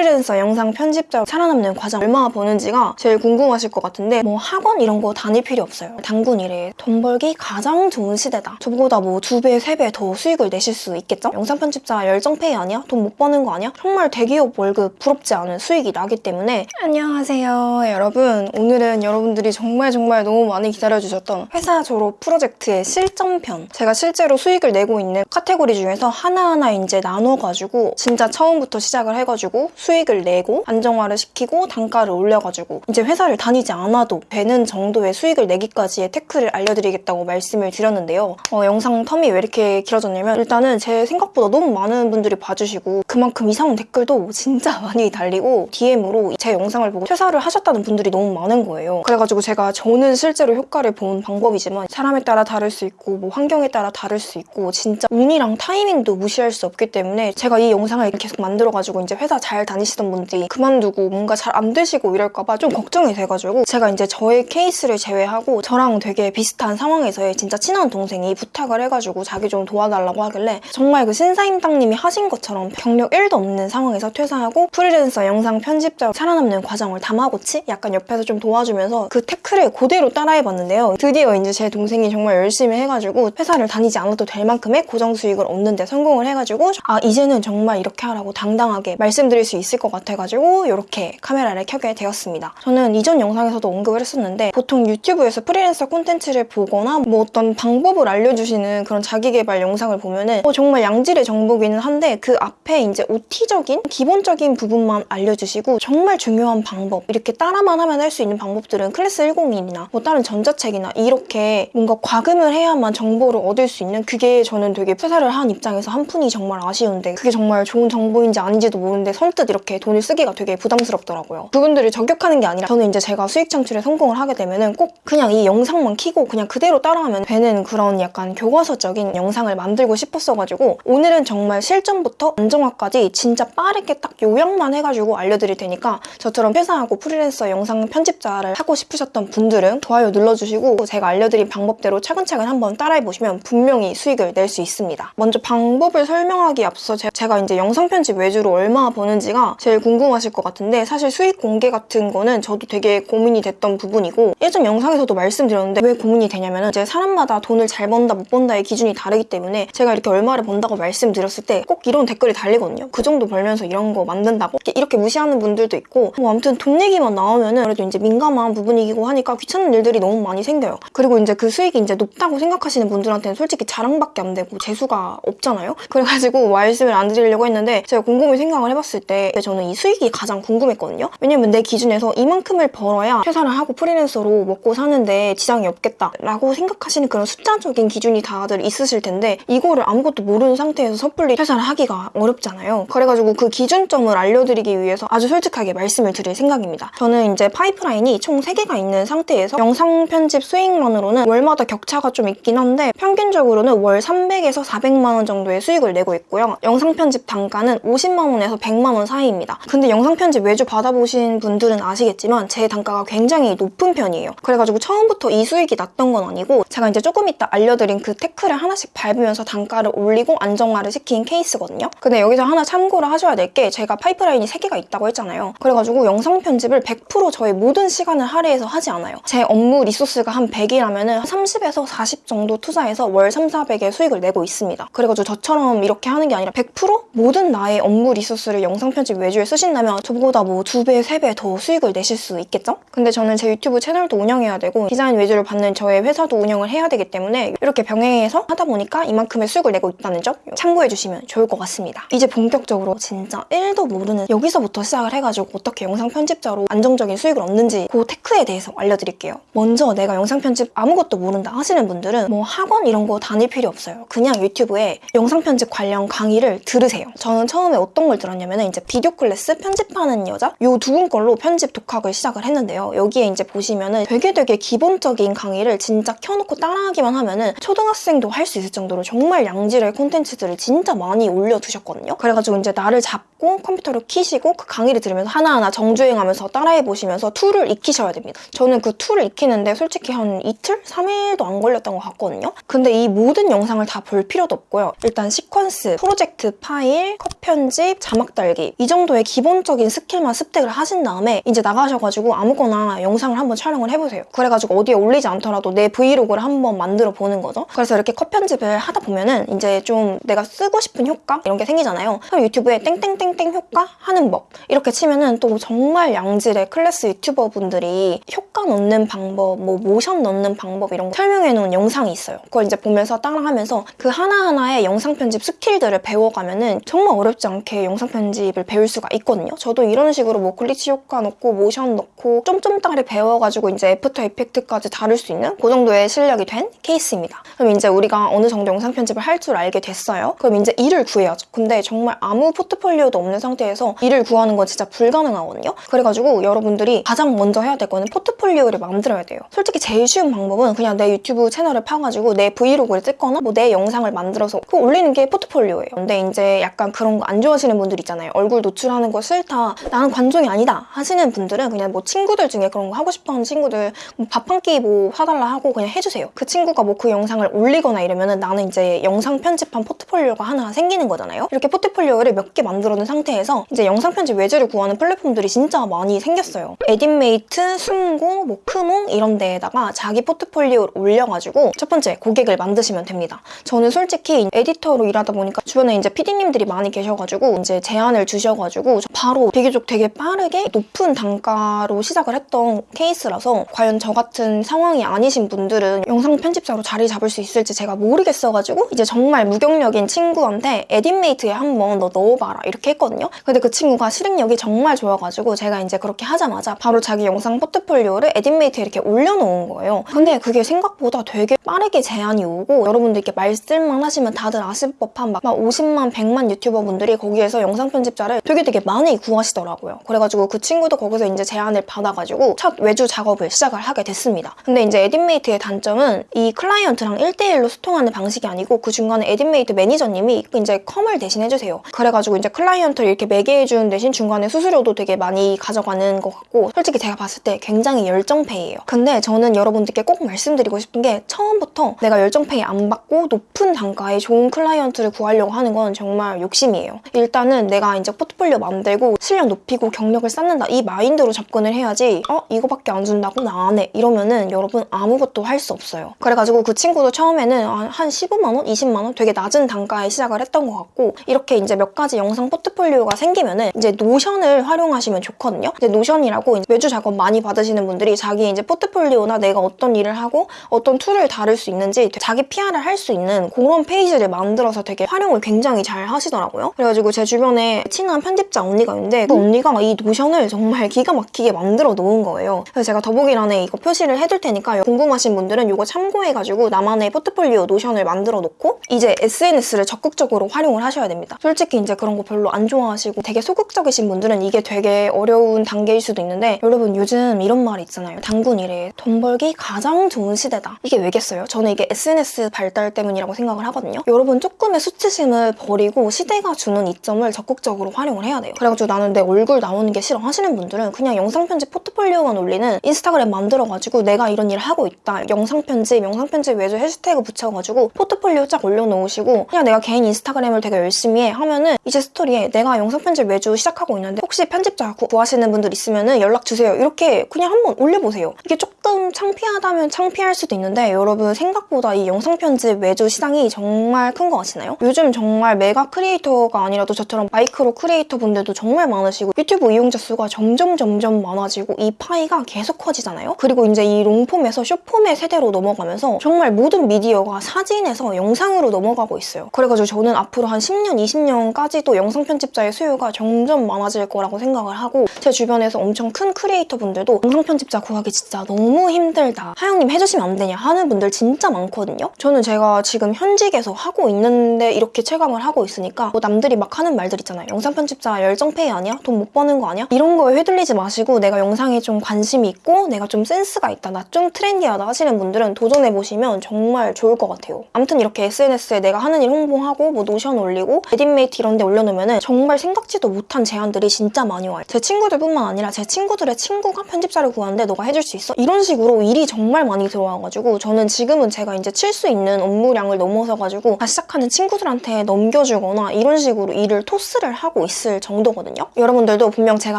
프리랜서 영상 편집자로 살아남는 과정 얼마나 버는지가 제일 궁금하실 것 같은데 뭐 학원 이런 거 다닐 필요 없어요. 단군 이래 돈 벌기 가장 좋은 시대다. 저보다 뭐 두 배, 세 배 더 수익을 내실 수 있겠죠? 영상 편집자 열정페이 아니야? 돈 못 버는 거 아니야? 정말 대기업 월급 부럽지 않은 수익이 나기 때문에 안녕하세요 여러분 오늘은 여러분들이 정말 정말 너무 많이 기다려주셨던 회사 졸업 프로젝트의 실전편 제가 실제로 수익을 내고 있는 카테고리 중에서 하나하나 이제 나눠가지고 진짜 처음부터 시작을 해가지고 수 익을 내고 안정화를 시키고 단가를 올려가지고 이제 회사를 다니지 않아도 되는 정도의 수익을 내기까지의 테크를 알려드리겠다고 말씀을 드렸는데요. 어, 영상 텀이 왜 이렇게 길어졌냐면 일단은 제 생각보다 너무 많은 분들이 봐주시고 그만큼 이상 댓글도 진짜 많이 달리고 DM으로 제 영상을 보고 퇴사를 하셨다는 분들이 너무 많은 거예요. 그래가지고 제가 저는 실제로 효과를 본 방법이지만 사람에 따라 다를 수 있고 뭐 환경에 따라 다를 수 있고 진짜 운이랑 타이밍도 무시할 수 없기 때문에 제가 이 영상을 계속 만들어가지고 이제 회사 잘 다니 시던 분들이 그만두고 뭔가 잘 안 되시고 이럴까 봐 좀 걱정이 돼가지고 제가 이제 저의 케이스를 제외하고 저랑 되게 비슷한 상황에서의 진짜 친한 동생이 부탁을 해가지고 자기 좀 도와달라고 하길래 정말 그 신사임당님이 하신 것처럼 경력 1도 없는 상황에서 퇴사하고 프리랜서 영상 편집자로 살아남는 과정을 다마고치 약간 옆에서 좀 도와주면서 그 테크를 그대로 따라해봤는데요. 드디어 이제 제 동생이 정말 열심히 해가지고 회사를 다니지 않아도 될 만큼의 고정 수익을 얻는데 성공을 해가지고 아 이제는 정말 이렇게 하라고 당당하게 말씀드릴 수 있을 것 같아가지고 이렇게 카메라를 켜게 되었습니다. 저는 이전 영상에서도 언급을 했었는데 보통 유튜브에서 프리랜서 콘텐츠를 보거나 뭐 어떤 방법을 알려주시는 그런 자기개발 영상을 보면은 어, 정말 양질의 정보기는 한데 그 앞에 이제 OT적인 기본적인 부분만 알려주시고 정말 중요한 방법 이렇게 따라만 하면 할 수 있는 방법들은 클래스 101이나 뭐 다른 전자책이나 이렇게 뭔가 과금을 해야만 정보를 얻을 수 있는 그게 저는 되게 퇴사를 한 입장에서 한 푼이 정말 아쉬운데 그게 정말 좋은 정보인지 아닌지도 모르는데 선뜻 이렇게 돈을 쓰기가 되게 부담스럽더라고요. 그분들을 저격하는 게 아니라 저는 이제 제가 수익 창출에 성공을 하게 되면은 꼭 그냥 이 영상만 키고 그냥 그대로 따라하면 되는 그런 약간 교과서적인 영상을 만들고 싶었어가지고 오늘은 정말 실전부터 안정화까지 진짜 빠르게 딱 요약만 해가지고 알려드릴 테니까 저처럼 회사하고 프리랜서 영상 편집자를 하고 싶으셨던 분들은 좋아요 눌러주시고 제가 알려드린 방법대로 차근차근 한번 따라해보시면 분명히 수익을 낼 수 있습니다. 먼저 방법을 설명하기 앞서 제- 제가 이제 영상 편집 외주로 얼마나 버는지가 제일 궁금하실 것 같은데 사실 수익 공개 같은 거는 저도 되게 고민이 됐던 부분이고 예전 영상에서도 말씀드렸는데 왜 고민이 되냐면 이제 사람마다 돈을 잘 번다 못 번다의 기준이 다르기 때문에 제가 이렇게 얼마를 번다고 말씀드렸을 때 꼭 이런 댓글이 달리거든요. 그 정도 벌면서 이런 거 만든다고 이렇게, 무시하는 분들도 있고 뭐 아무튼 돈 얘기만 나오면 은 그래도 이제 민감한 부분이기고 하니까 귀찮은 일들이 너무 많이 생겨요. 그리고 이제 그 수익이 이제 높다고 생각하시는 분들한테는 솔직히 자랑밖에 안 되고 재수가 없잖아요. 그래가지고 말씀을 안 드리려고 했는데 제가 곰곰이 생각을 해봤을 때 저는 이 수익이 가장 궁금했거든요. 왜냐면 내 기준에서 이만큼을 벌어야 퇴사를 하고 프리랜서로 먹고 사는데 지장이 없겠다라고 생각하시는 그런 숫자적인 기준이 다들 있으실 텐데 이거를 아무것도 모르는 상태에서 섣불리 퇴사를 하기가 어렵잖아요. 그래가지고 그 기준점을 알려드리기 위해서 아주 솔직하게 말씀을 드릴 생각입니다. 저는 이제 파이프라인이 총 3개가 있는 상태에서 영상 편집 수익만으로는 월마다 격차가 좀 있긴 한데 평균적으로는 월 300에서 400만 원 정도의 수익을 내고 있고요. 영상 편집 단가는 50만 원에서 100만 원 사이 입니다. 근데 영상 편집 외주 받아보신 분들은 아시겠지만 제 단가가 굉장히 높은 편이에요. 그래가지고 처음부터 이 수익이 났던 건 아니고 제가 이제 조금 이따 알려드린 그 테크를 하나씩 밟으면서 단가를 올리고 안정화를 시킨 케이스거든요. 근데 여기서 하나 참고를 하셔야 될 게 제가 파이프라인이 3개가 있다고 했잖아요. 그래가지고 영상 편집을 100% 저의 모든 시간을 할애해서 하지 않아요. 제 업무 리소스가 한 100이라면 30에서 40 정도 투자해서 월 3, 400의 수익을 내고 있습니다. 그래가지고 저처럼 이렇게 하는 게 아니라 100% 모든 나의 업무 리소스를 영상 편집 외주에 쓰신다면 저보다 뭐 2배, 3배 더 수익을 내실 수 있겠죠? 근데 저는 제 유튜브 채널도 운영해야 되고 디자인 외주를 받는 저의 회사도 운영을 해야 되기 때문에 이렇게 병행해서 하다 보니까 이만큼의 수익을 내고 있다는 점 참고해 주시면 좋을 것 같습니다. 이제 본격적으로 진짜 1도 모르는 여기서부터 시작을 해가지고 어떻게 영상 편집자로 안정적인 수익을 얻는지 그 테크에 대해서 알려드릴게요. 먼저 내가 영상 편집 아무것도 모른다 하시는 분들은 뭐 학원 이런 거 다닐 필요 없어요. 그냥 유튜브에 영상 편집 관련 강의를 들으세요. 저는 처음에 어떤 걸 들었냐면 이제 비 디오 클래스 편집하는 여자 요 두 분 걸로 편집 독학을 시작을 했는데요. 여기에 이제 보시면은 되게 되게 기본적인 강의를 진짜 켜놓고 따라하기만 하면은 초등학생도 할 수 있을 정도로 정말 양질의 콘텐츠들을 진짜 많이 올려두셨거든요. 그래가지고 이제 날을 잡고 컴퓨터를 키시고 그 강의를 들으면서 하나하나 정주행하면서 따라해 보시면서 툴을 익히셔야 됩니다. 저는 그 툴을 익히는데 솔직히 한 이틀? 3일도 안 걸렸던 것 같거든요. 근데 이 모든 영상을 다 볼 필요도 없고요. 일단 시퀀스, 프로젝트 파일, 컷 편집, 자막 달기 이 정도의 기본적인 스킬만 습득을 하신 다음에 이제 나가셔가지고 아무거나 영상을 한번 촬영을 해보세요. 그래가지고 어디에 올리지 않더라도 내 브이로그를 한번 만들어 보는 거죠. 그래서 이렇게 컷 편집을 하다 보면은 이제 좀 내가 쓰고 싶은 효과 이런 게 생기잖아요. 그럼 유튜브에 땡땡땡땡 효과 하는 법 이렇게 치면은 또 정말 양질의 클래스 유튜버 분들이 효과 넣는 방법, 뭐 모션 넣는 방법 이런 거 설명해 놓은 영상이 있어요. 그걸 이제 보면서 따라하면서 그 하나하나의 영상 편집 스킬들을 배워가면은 정말 어렵지 않게 영상 편집을 배울 수가 있거든요. 저도 이런 식으로 뭐 글리치 효과 넣고 모션 넣고 점점 따리 배워가지고 이제 애프터 이펙트까지 다룰 수 있는 그 정도의 실력이 된 케이스입니다. 그럼 이제 우리가 어느 정도 영상 편집을 할 줄 알게 됐어요. 그럼 이제 일을 구해야죠. 근데 정말 아무 포트폴리오도 없는 상태에서 일을 구하는 건 진짜 불가능하거든요. 그래가지고 여러분들이 가장 먼저 해야 될 거는 포트폴리오를 만들어야 돼요. 솔직히 제일 쉬운 방법은 그냥 내 유튜브 채널을 파가지고 내 브이로그를 찍거나 뭐 내 영상을 만들어서 그거 올리는 게 포트폴리오예요. 근데 이제 약간 그런 거 안 좋아하시는 분들 있잖아요. 얼굴 노출하는 거 싫다. 나는 관종이 아니다. 하시는 분들은 그냥 뭐 친구들 중에 그런 거 하고 싶어 하는 친구들 뭐 밥 한 끼 뭐 사달라 하고 그냥 해주세요. 그 친구가 뭐 그 영상을 올리거나 이러면은 나는 이제 영상 편집한 포트폴리오가 하나 생기는 거잖아요. 이렇게 포트폴리오를 몇 개 만들어 놓은 상태에서 이제 영상 편집 외주를 구하는 플랫폼들이 진짜 많이 생겼어요. 에딧메이트, 숨고, 뭐 크몽 이런 데에다가 자기 포트폴리오를 올려가지고 첫 번째 고객을 만드시면 됩니다. 저는 솔직히 에디터로 일하다 보니까 주변에 이제 PD님들이 많이 계셔가지고 이제 제안을 주셔 가지고 바로 비교적 되게 빠르게 높은 단가로 시작을 했던 케이스라서 과연 저 같은 상황이 아니신 분들은 영상 편집자로 자리 잡을 수 있을지 제가 모르겠어가지고 이제 정말 무경력인 친구한테 에딧메이트에 한번 너 넣어봐라 이렇게 했거든요. 근데 그 친구가 실행력이 정말 좋아가지고 제가 이제 그렇게 하자마자 바로 자기 영상 포트폴리오를 에딧메이트에 이렇게 올려놓은 거예요. 근데 그게 생각보다 되게 빠르게 제안이 오고 여러분들 께 말씀만 하시면 다들 아실 법한 막 50만, 100만 유튜버 분들이 거기에서 영상 편집자를 되게 되게 많이 구하시더라고요. 그래가지고 그 친구도 거기서 이제 제안을 받아가지고 첫 외주 작업을 시작을 하게 됐습니다. 근데 이제 에딧메이트의 단점은 이 클라이언트랑 1대1로 소통하는 방식이 아니고 그 중간에 에딧메이트 매니저님이 이제 컴을 대신 해주세요. 그래가지고 이제 클라이언트를 이렇게 매개해주는 대신 중간에 수수료도 되게 많이 가져가는 것 같고 솔직히 제가 봤을 때 굉장히 열정페이예요. 근데 저는 여러분들께 꼭 말씀드리고 싶은 게 처음부터 내가 열정페이 안 받고 높은 단가에 좋은 클라이언트를 구하려고 하는 건 정말 욕심이에요. 일단은 내가 이제 포트폴리오 만들고 실력 높이고 경력을 쌓는다 이 마인드로 접근을 해야지 어? 이거밖에 안 준다고? 나 안 해. 이러면은 여러분 아무것도 할 수 없어요. 그래가지고 그 친구도 처음에는 한 15만 원? 20만 원? 되게 낮은 단가에 시작을 했던 것 같고 이렇게 이제 몇 가지 영상 포트폴리오가 생기면은 이제 Notion을 활용하시면 좋거든요. 이제 Notion이라고 외주 작업 많이 받으시는 분들이 자기 이제 포트폴리오나 내가 어떤 일을 하고 어떤 tool을 다룰 수 있는지 자기 PR을 할 수 있는 그런 페이지를 만들어서 되게 활용을 굉장히 잘 하시더라고요. 그래가지고 제 주변에 친한 편집자 언니가 있는데 그 언니가 이 Notion을 정말 기가 막히게 만들어 놓은 거예요. 그래서 제가 더보기란에 이거 표시를 해둘 테니까 궁금하신 분들은 이거 참고해가지고 나만의 포트폴리오 노션을 만들어 놓고 이제 SNS를 적극적으로 활용을 하셔야 됩니다. 솔직히 이제 그런 거 별로 안 좋아하시고 되게 소극적이신 분들은 이게 되게 어려운 단계일 수도 있는데 여러분 요즘 이런 말이 있잖아요. 단군 이래 돈 벌기 가장 좋은 시대다. 이게 왜겠어요? 저는 이게 SNS 발달 때문이라고 생각을 하거든요. 여러분 조금의 수치심을 버리고 시대가 주는 이점을 적극적으로 활용 을 해야 돼요. 그래가지고 나는 내 얼굴 나오는 게 싫어 하시는 분들은 그냥 영상 편집 포트폴리오만 올리는 인스타그램 만들어가지고 내가 이런 일을 하고 있다. 영상 편집, 영상 편집 외주 해시태그 붙여가지고 포트폴리오 쫙 올려놓으시고 그냥 내가 개인 인스타그램을 되게 열심히 해 하면은 이제 스토리에 내가 영상 편집 외주 시작하고 있는데 혹시 편집자 구, 구하시는 분들 있으면은 연락 주세요. 이렇게 그냥 한번 올려보세요. 이게 조금 창피하다면 창피할 수도 있는데 여러분 생각보다 이 영상 편집 외주 시장이 정말 큰 거 아시나요? 요즘 정말 mega creator가 아니라도 저처럼 micro creator 분들도 정말 많으시고 유튜브 이용자 수가 점점 점점 많아지고 이 파이가 계속 커지잖아요. 그리고 이제 이 long-form에서 short-form의 세대로 넘어가면서 정말 모든 미디어가 사진에서 영상으로 넘어가고 있어요. 그래가지고 저는 앞으로 한 10년, 20년까지도 영상 편집자의 수요가 점점 많아질 거라고 생각을 하고 제 주변에서 엄청 큰 크리에이터 분들도 영상 편집자 구하기 진짜 너무 힘들다. 하영님 해주시면 안 되냐 하는 분들 진짜 많거든요. 저는 제가 지금 현직에서 하고 있는데 이렇게 체감을 하고 있으니까 뭐 남들이 막 하는 말들 있잖아요. 영상 편집 자 열정페이 아니야? 돈 못 버는 거 아니야? 이런 거에 휘둘리지 마시고 내가 영상에 좀 관심이 있고 내가 좀 센스가 있다. 나 좀 trendy하다 하시는 분들은 도전해보시면 정말 좋을 것 같아요. 아무튼 이렇게 SNS에 내가 하는 일 홍보하고 뭐 Notion 올리고 에딧메이트 이런 데 올려놓으면 정말 생각지도 못한 제안들이 진짜 많이 와요. 제 친구들뿐만 아니라 제 친구들의 친구가 편집자를 구하는데 너가 해줄 수 있어? 이런 식으로 일이 정말 많이 들어와가지고 저는 지금은 제가 이제 칠 수 있는 업무량을 넘어서가지고 시작하는 친구들한테 넘겨주거나 이런 식으로 일을 토스를 하고 있어요. 있을 정도거든요. 여러분들도 분명 제가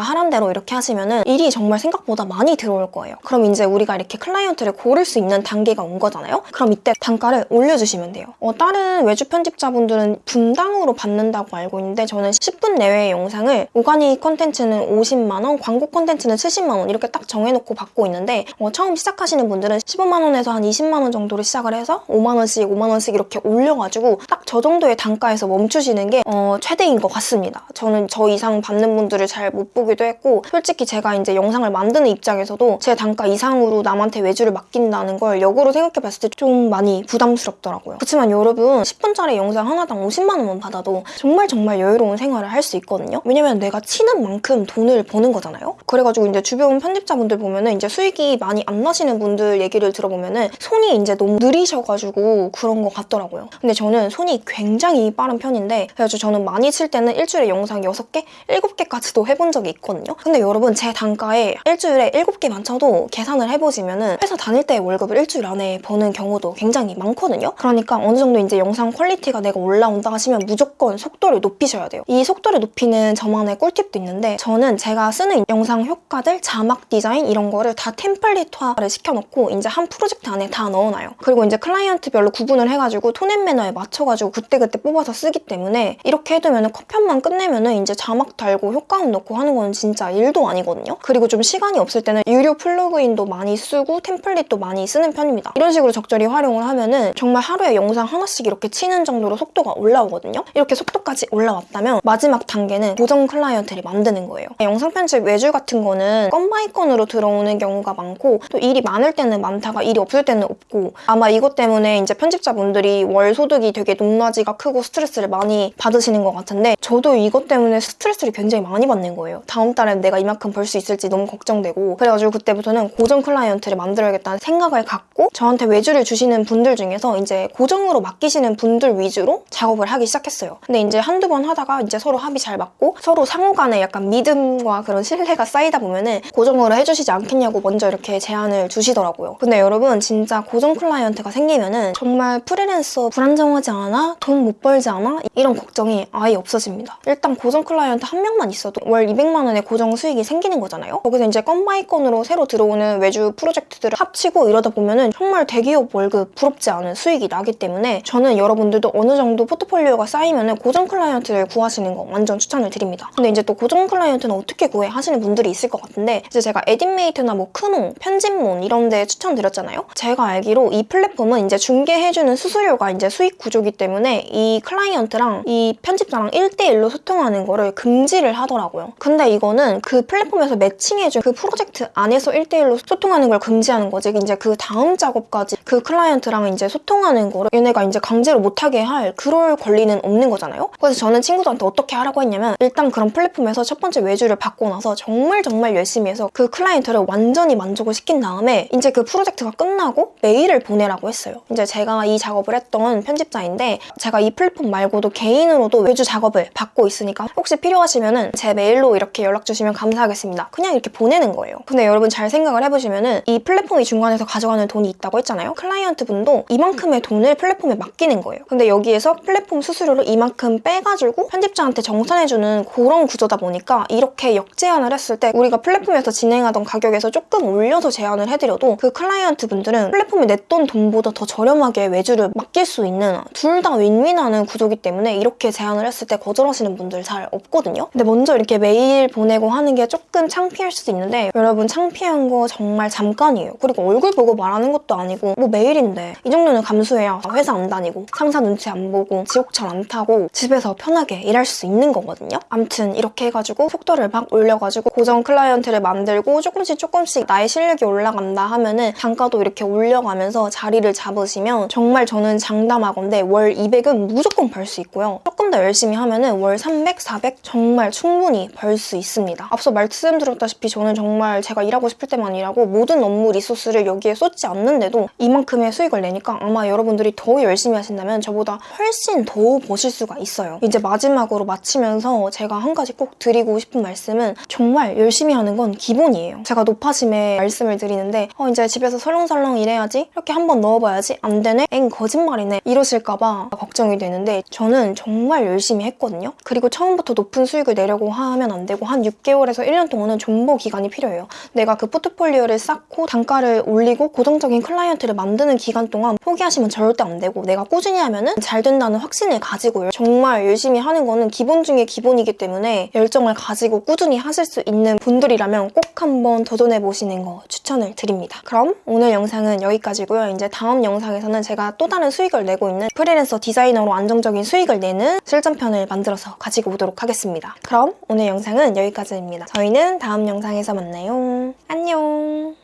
하란 대로 이렇게 하시면은 일이 정말 생각보다 많이 들어올 거예요. 그럼 이제 우리가 이렇게 클라이언트를 고를 수 있는 단계가 온 거잖아요. 그럼 이때 단가를 올려주시면 돼요. 어, 다른 외주 편집자분들은 분당으로 받는다고 알고 있는데 저는 10분 내외의 영상을 organic 컨텐츠는 50만 원, 광고 컨텐츠는 70만 원 이렇게 딱 정해놓고 받고 있는데 어, 처음 시작하시는 분들은 15만 원에서 한 20만 원 정도로 시작을 해서 5만 원씩, 5만 원씩 이렇게 올려가지고 딱 저 정도의 단가에서 멈추시는 게 어, 최대인 것 같습니다. 저는 저 이상 받는 분들을 잘 못 보기도 했고 솔직히 제가 이제 영상을 만드는 입장에서도 제 단가 이상으로 남한테 외주를 맡긴다는 걸 역으로 생각해봤을 때 좀 많이 부담스럽더라고요. 그렇지만 여러분 10분짜리 영상 하나당 50만 원만 받아도 정말 정말 여유로운 생활을 할 수 있거든요. 왜냐면 내가 치는 만큼 돈을 버는 거잖아요. 그래가지고 이제 주변 편집자분들 보면은 이제 수익이 많이 안 나시는 분들 얘기를 들어보면은 손이 이제 너무 느리셔가지고 그런 것 같더라고요. 근데 저는 손이 굉장히 빠른 편인데 그래가지고 저는 많이 칠 때는 일주일에 영상 6개, 7개까지도 해본 적이 있거든요. 근데 여러분 제 단가에 일주일에 7개만 쳐도 계산을 해보시면 은 회사 다닐 때 월급을 일주일 안에 버는 경우도 굉장히 많거든요. 그러니까 어느 정도 이제 영상 퀄리티가 내가 올라온다 하시면 무조건 속도를 높이셔야 돼요. 이 속도를 높이는 저만의 꿀팁도 있는데 저는 제가 쓰는 영상 효과들, 자막 디자인 이런 거를 다 template화를 시켜놓고 이제 한 프로젝트 안에 다 넣어놔요. 그리고 이제 클라이언트별로 구분을 해가지고 tone and manner에 맞춰가지고 그때그때 뽑아서 쓰기 때문에 이렇게 해두면 컷편만 끝내면 은 이제 자막 달고 효과음 넣고 하는 건 진짜 일도 아니거든요. 그리고 좀 시간이 없을 때는 유료 plug-in도 많이 쓰고 template도 많이 쓰는 편입니다. 이런 식으로 적절히 활용을 하면은 정말 하루에 영상 하나씩 이렇게 치는 정도로 속도가 올라오거든요. 이렇게 속도까지 올라왔다면 마지막 단계는 고정 클라이언트를 만드는 거예요. 영상 편집 외주 같은 거는 건 by 건으로 들어오는 경우가 많고 또 일이 많을 때는 많다가 일이 없을 때는 없고 아마 이것 때문에 이제 편집자분들이 월 소득이 되게 높낮이가 크고 스트레스를 많이 받으시는 것 같은데 저도 이것 때문에 스트레스를 굉장히 많이 받는 거예요. 다음 달에 내가 이만큼 벌 수 있을지 너무 걱정되고 그래가지고 그때부터는 고정 클라이언트를 만들어야겠다는 생각을 갖고 저한테 외주를 주시는 분들 중에서 이제 고정으로 맡기시는 분들 위주로 작업을 하기 시작했어요. 근데 이제 한두 번 하다가 이제 서로 합이 잘 맞고 서로 상호 간에 약간 믿음과 그런 신뢰가 쌓이다 보면은 고정으로 해주시지 않겠냐고 먼저 이렇게 제안을 주시더라고요. 근데 여러분 진짜 고정 클라이언트가 생기면은 정말 프리랜서 불안정하지 않아? 돈 못 벌지 않아? 이런 걱정이 아예 없어집니다. 일단 고정 클라이언트 한 명만 있어도 월 200만 원의 고정 수익이 생기는 거잖아요. 거기서 이제 건 by 건으로 새로 들어오는 외주 프로젝트들을 합치고 이러다 보면은 정말 대기업 월급 부럽지 않은 수익이 나기 때문에 저는 여러분들도 어느 정도 포트폴리오가 쌓이면은 고정 클라이언트를 구하시는 거 완전 추천을 드립니다. 근데 이제 또 고정 클라이언트는 어떻게 구해 하시는 분들이 있을 것 같은데 이제 제가 에딧메이트나 뭐 크몽, 편집몬 이런 데 추천드렸잖아요. 제가 알기로 이 플랫폼은 이제 중개해주는 수수료가 이제 수익 구조기 때문에 이 클라이언트랑 이 편집자랑 1대1로 소통하는 거를 금지를 하더라고요. 근데 이거는 그 플랫폼에서 매칭해준 그 프로젝트 안에서 1대1로 소통하는 걸 금지하는 거지. 이제 그 다음 작업까지 그 클라이언트랑 이제 소통하는 거를 얘네가 이제 강제로 못하게 할 그럴 권리는 없는 거잖아요. 그래서 저는 친구들한테 어떻게 하라고 했냐면 일단 그런 플랫폼에서 첫 번째 외주를 받고 나서 정말 정말 열심히 해서 그 클라이언트를 완전히 만족을 시킨 다음에 이제 그 프로젝트가 끝나고 메일을 보내라고 했어요. 이제 제가 이 작업을 했던 편집자인데 제가 이 플랫폼 말고도 개인으로도 외주 작업을 받고 있으니까 혹시 필요하시면은 제 메일로 이렇게 연락 주시면 감사하겠습니다. 그냥 이렇게 보내는 거예요. 근데 여러분 잘 생각을 해보시면은 이 플랫폼이 중간에서 가져가는 돈이 있다고 했잖아요. 클라이언트 분도 이만큼의 돈을 플랫폼에 맡기는 거예요. 근데 여기에서 플랫폼 수수료를 이만큼 빼가지고 편집자한테 정산해주는 그런 구조다 보니까 이렇게 역제안을 했을 때 우리가 플랫폼에서 진행하던 가격에서 조금 올려서 제안을 해드려도 그 클라이언트 분들은 플랫폼에 냈던 돈보다 더 저렴하게 외주를 맡길 수 있는 둘 다 윈윈하는 구조기 때문에 이렇게 제안을 했을 때 거절하시는 분들 잘 없거든요. 근데 먼저 이렇게 메일 보내고 하는 게 조금 창피할 수도 있는데 여러분 창피한 거 정말 잠깐이에요. 그리고 얼굴 보고 말하는 것도 아니고 뭐 메일인데 이 정도는 감수해야 회사 안 다니고 상사 눈치 안 보고 지옥철 안 타고 집에서 편하게 일할 수 있는 거거든요. 암튼 이렇게 해가지고 속도를 막 올려가지고 고정 클라이언트를 만들고 조금씩 조금씩 나의 실력이 올라간다 하면은 단가도 이렇게 올려가면서 자리를 잡으시면 정말 저는 장담하건데 월 200은 무조건 벌 수 있고요. 조금 더 열심히 하면은 월 300, 400 정말 충분히 벌 수 있습니다. 앞서 말씀드렸다시피 저는 정말 제가 일하고 싶을 때만 일하고 모든 업무 리소스를 여기에 쏟지 않는데도 이만큼의 수익을 내니까 아마 여러분들이 더 열심히 하신다면 저보다 훨씬 더 버실 수가 있어요. 이제 마지막으로 마치면서 제가 한 가지 꼭 드리고 싶은 말씀은 정말 열심히 하는 건 기본이에요. 제가 높아짐에 말씀을 드리는데 어 이제 집에서 설렁설렁 일해야지 이렇게 한번 넣어봐야지 안 되네? 엥 거짓말이네 이러실까 봐 걱정이 되는데 저는 정말 열심히 했거든요. 그리고 처음부터 높은 수익을 내려고 하면 안 되고 한 6개월에서 1년 동안은 존버 기간이 필요해요. 내가 그 포트폴리오를 쌓고 단가를 올리고 고정적인 클라이언트를 만드는 기간 동안 포기하시면 절대 안 되고 내가 꾸준히 하면 은 잘 된다는 확신을 가지고요. 정말 열심히 하는 거는 기본 중에 기본이기 때문에 열정을 가지고 꾸준히 하실 수 있는 분들이라면 꼭 한번 도전해 보시는 거 추천을 드립니다. 그럼 오늘 영상은 여기까지고요. 이제 다음 영상에서는 제가 또 다른 수익을 내고 있는 프리랜서 디자이너로 안정적인 수익을 내는 실전편을 만들어서 가지고 오도록 하겠습니다. 그럼 오늘 영상은 여기까지입니다. 저희는 다음 영상에서 만나요. 안녕.